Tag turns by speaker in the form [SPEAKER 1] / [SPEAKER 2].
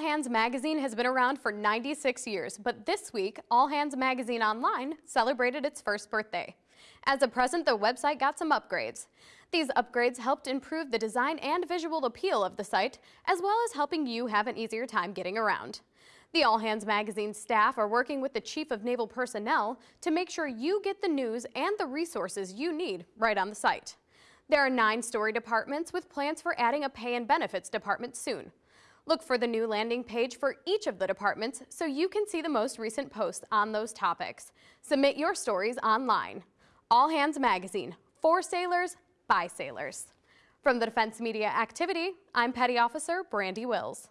[SPEAKER 1] Hands Magazine has been around for 96 years, but this week, All Hands Magazine Online celebrated its first birthday. As a present, the website got some upgrades. These upgrades helped improve the design and visual appeal of the site, as well as helping you have an easier time getting around. The All Hands Magazine staff are working with the Chief of Naval Personnel to make sure you get the news and the resources you need right on the site. There are nine story departments with plans for adding a pay and benefits department soon. Look for the new landing page for each of the departments so you can see the most recent posts on those topics. Submit your stories online. All Hands Magazine, for sailors, by sailors. From the Defense Media Activity, I'm Petty Officer Brandi Wills.